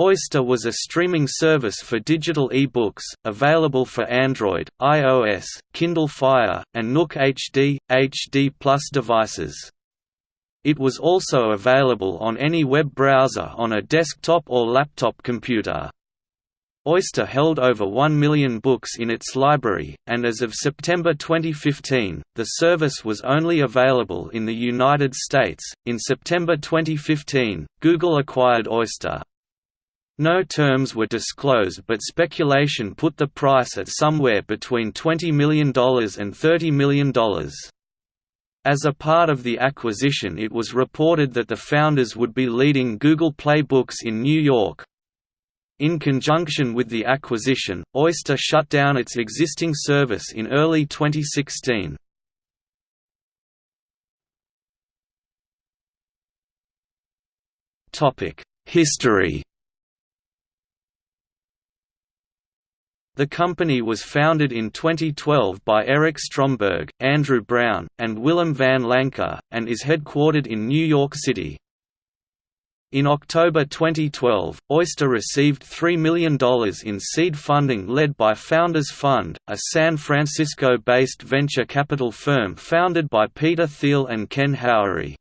Oyster was a streaming service for digital e-books, available for Android, iOS, Kindle Fire, and Nook HD, HD Plus devices. It was also available on any web browser on a desktop or laptop computer. Oyster held over 1 million books in its library, and as of September 2015, the service was only available in the United States. In September 2015, Google acquired Oyster. No terms were disclosed but speculation put the price at somewhere between $20 million and $30 million. As a part of the acquisition it was reported that the founders would be leading Google Play Books in New York. In conjunction with the acquisition, Oyster shut down its existing service in early 2016. History The company was founded in 2012 by Eric Stromberg, Andrew Brown, and Willem van Lancker, and is headquartered in New York City. In October 2012, Oyster received $3 million in seed funding led by Founders Fund, a San Francisco-based venture capital firm founded by Peter Thiel and Ken Howery.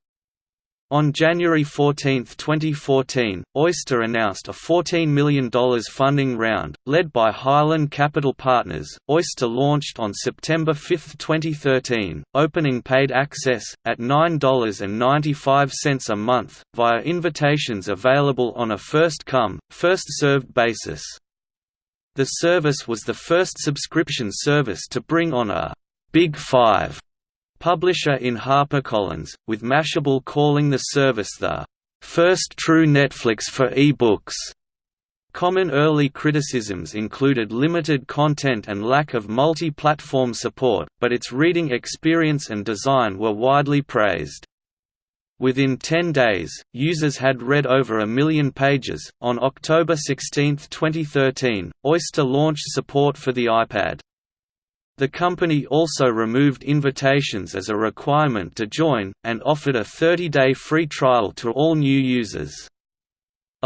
On January 14, 2014, Oyster announced a $14 million funding round, led by Highland Capital Partners. Oyster launched on September 5, 2013, opening paid access, at $9.95 a month, via invitations available on a first come, first served basis. The service was the first subscription service to bring on a Big Five publisher in HarperCollins, with Mashable calling the service the first true Netflix for e-books. Common early criticisms included limited content and lack of multi-platform support, but its reading experience and design were widely praised. Within 10 days, users had read over a million pages. On October 16, 2013, Oyster launched support for the iPad. The company also removed invitations as a requirement to join, and offered a 30-day free trial to all new users.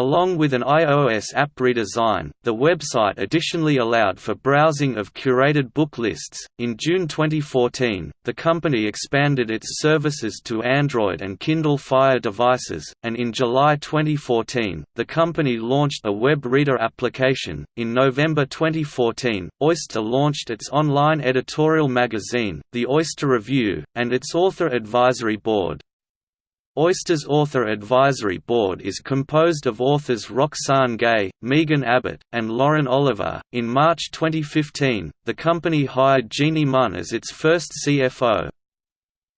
Along with an iOS app redesign, the website additionally allowed for browsing of curated book lists. In June 2014, the company expanded its services to Android and Kindle Fire devices, and in July 2014, the company launched a web reader application. In November 2014, Oyster launched its online editorial magazine, The Oyster Review, and its author advisory board. Oyster's Author Advisory Board is composed of authors Roxane Gay, Megan Abbott, and Lauren Oliver. In March 2015, the company hired Jeannie Munn as its first CFO.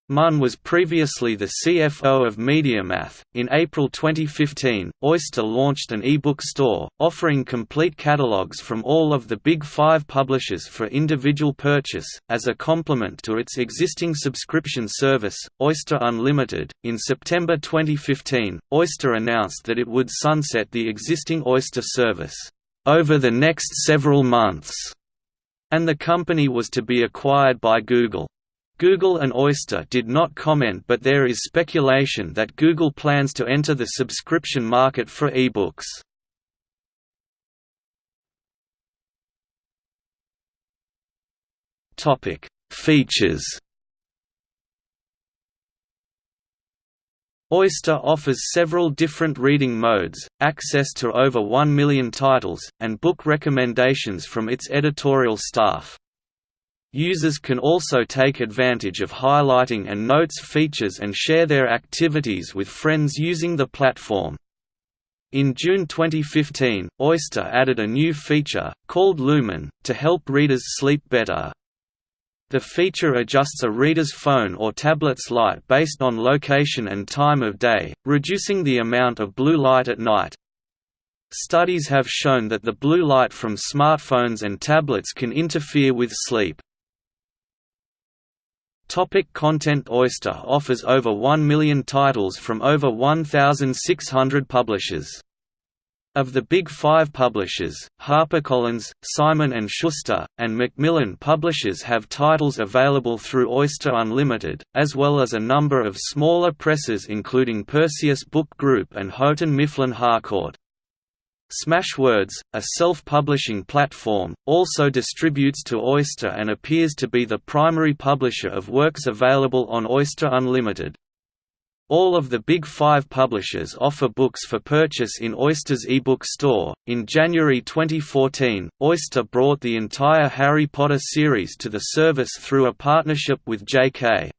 Munn was previously the CFO of MediaMath. In April 2015, Oyster launched an e-book store, offering complete catalogs from all of the Big Five publishers for individual purchase, as a complement to its existing subscription service, Oyster Unlimited. In September 2015, Oyster announced that it would sunset the existing Oyster service over the next several months, and the company was to be acquired by Google. Google and Oyster did not comment but there is speculation that Google plans to enter the subscription market for ebooks. Features. Oyster offers several different reading modes, access to over 1 million titles, and book recommendations from its editorial staff. Users can also take advantage of highlighting and notes features and share their activities with friends using the platform. In June 2015, Oyster added a new feature, called Lumen, to help readers sleep better. The feature adjusts a reader's phone or tablet's light based on location and time of day, reducing the amount of blue light at night. Studies have shown that the blue light from smartphones and tablets can interfere with sleep. Topic content Oyster offers over 1 million titles from over 1,600 publishers. Of the Big Five publishers, HarperCollins, Simon & Schuster, and Macmillan publishers have titles available through Oyster Unlimited, as well as a number of smaller presses including Perseus Book Group and Houghton Mifflin Harcourt. Smashwords, a self-publishing platform, also distributes to Oyster and appears to be the primary publisher of works available on Oyster Unlimited. All of the Big Five publishers offer books for purchase in Oyster's ebook store. In January 2014, Oyster brought the entire Harry Potter series to the service through a partnership with J.K.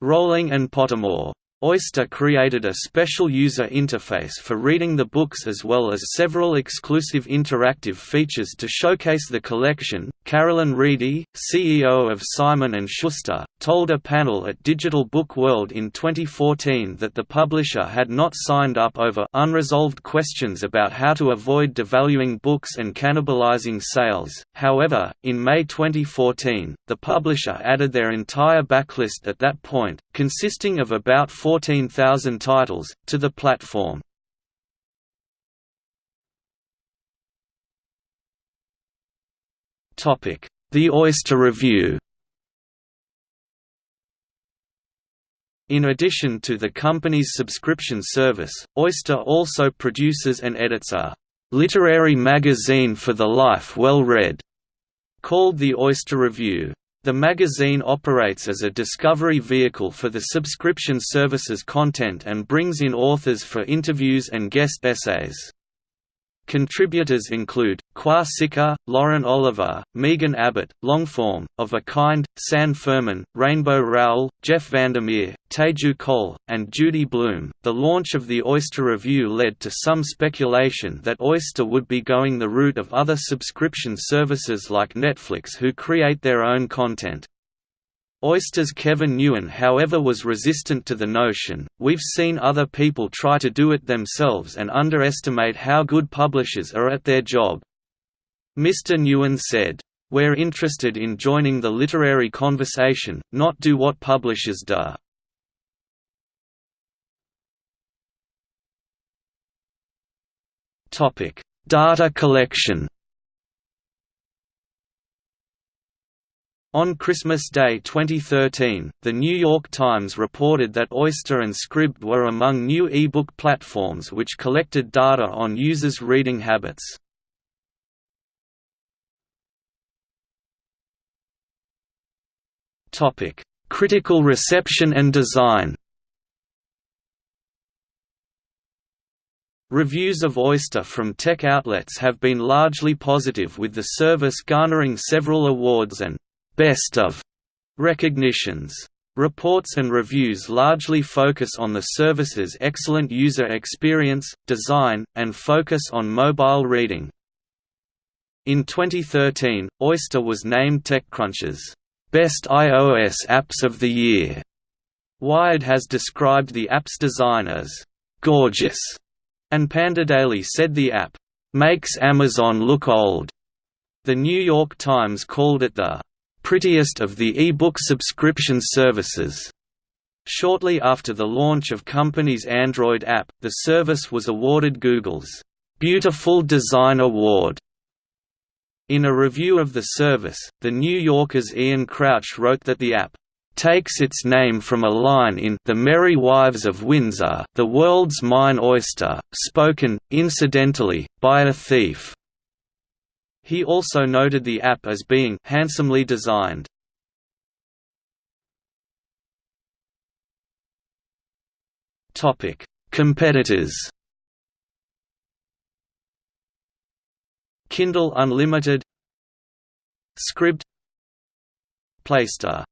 Rowling and Pottermore. Oyster created a special user interface for reading the books as well as several exclusive interactive features to showcase the collection. Carolyn Reidy, CEO of Simon & Schuster, told a panel at Digital Book World in 2014 that the publisher had not signed up over unresolved questions about how to avoid devaluing books and cannibalizing sales. However, in May 2014, the publisher added their entire backlist at that point, consisting of about 14,000 titles, to the platform. The Oyster Review In addition to the company's subscription service, Oyster also produces and edits a «literary magazine for the life well read» called the Oyster Review. The magazine operates as a discovery vehicle for the subscription service's content and brings in authors for interviews and guest essays. Contributors include, Sika, Lauren Oliver, Megan Abbott, Longform, Of a Kind, San Furman, Rainbow Rowell, Jeff Vandermeer, Teju Cole, and Judy Blume. The launch of the Oyster Review led to some speculation that Oyster would be going the route of other subscription services like Netflix who create their own content. Oyster's Kevin Nguyen however was resistant to the notion, we've seen other people try to do it themselves and underestimate how good publishers are at their job. Mr. Nguyen said, We're interested in joining the literary conversation, not do what publishers do. Data collection On Christmas Day 2013, The New York Times reported that Oyster and Scribd were among new e-book platforms which collected data on users' reading habits. Critical reception and design Reviews of Oyster from tech outlets have been largely positive with the service garnering several awards and best of recognitions. Reports and reviews largely focus on the service's excellent user experience, design, and focus on mobile reading. In 2013, Oyster was named TechCrunch's Best iOS Apps of the Year. Wired has described the app's design as gorgeous, and PandoDaily said the app makes Amazon look old. The New York Times called it the prettiest of the e-book subscription services. Shortly after the launch of company's Android app, the service was awarded Google's Beautiful Design Award. In a review of the service, The New Yorker's Ian Crouch wrote that the app takes its name from a line in The Merry Wives of Windsor, the world's mine oyster, spoken, incidentally, by a thief. He also noted the app as being handsomely designed. Topic: Competitors. Kindle Unlimited Scribd Playster